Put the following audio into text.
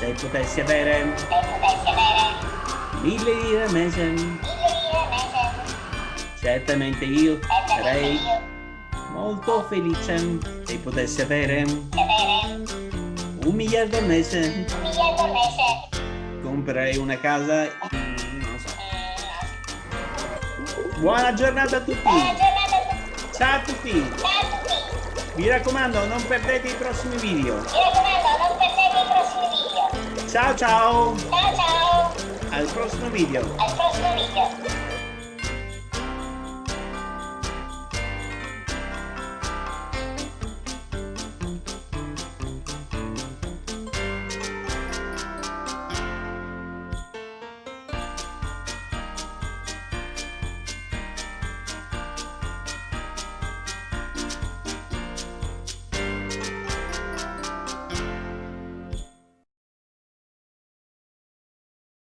Se potessi avere Se potessi avere mille lire al mese, mille lire al mese, certamente io sarei molto felice se potessi avere un miliardo al mese. un miliardo al mese. Comprerei una casa, non so. Buona giornata a tutti! Buona giornata a tutti. Ciao a tutti! Ciao a tutti. Mi raccomando, non perdete i prossimi video. Mi raccomando, non perdete i prossimi video. Ciao ciao! Ciao ciao. Al prossimo video! Al prossimo video.